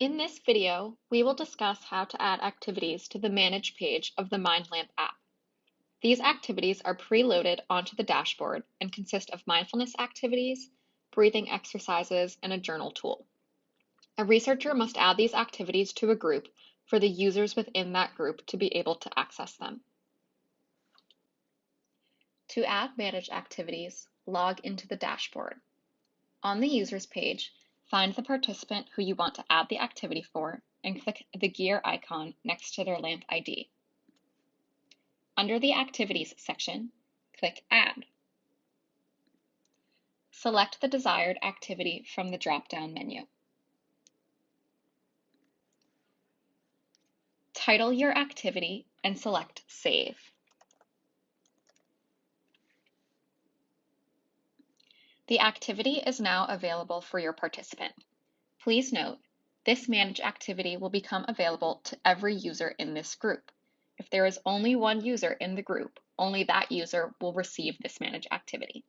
In this video, we will discuss how to add activities to the Manage page of the MindLamp app. These activities are preloaded onto the dashboard and consist of mindfulness activities, breathing exercises, and a journal tool. A researcher must add these activities to a group for the users within that group to be able to access them. To add Manage activities, log into the dashboard. On the Users page, Find the participant who you want to add the activity for and click the gear icon next to their LAMP ID. Under the Activities section, click Add. Select the desired activity from the drop-down menu. Title your activity and select Save. The activity is now available for your participant. Please note, this Manage activity will become available to every user in this group. If there is only one user in the group, only that user will receive this Manage activity.